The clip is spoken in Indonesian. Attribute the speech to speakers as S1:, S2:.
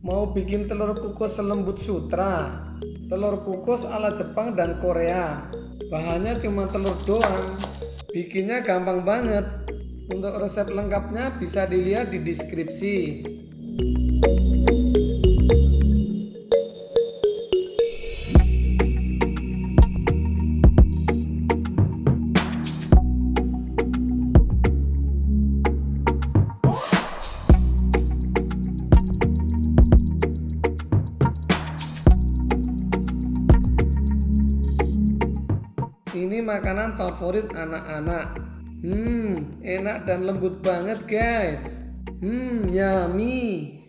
S1: Mau bikin telur kukus selembut sutra, telur kukus ala Jepang dan Korea. Bahannya cuma telur doang. Bikinnya gampang banget. Untuk resep lengkapnya bisa dilihat di deskripsi. Ini makanan favorit anak-anak. Hmm, enak dan lembut banget guys. Hmm, yummy.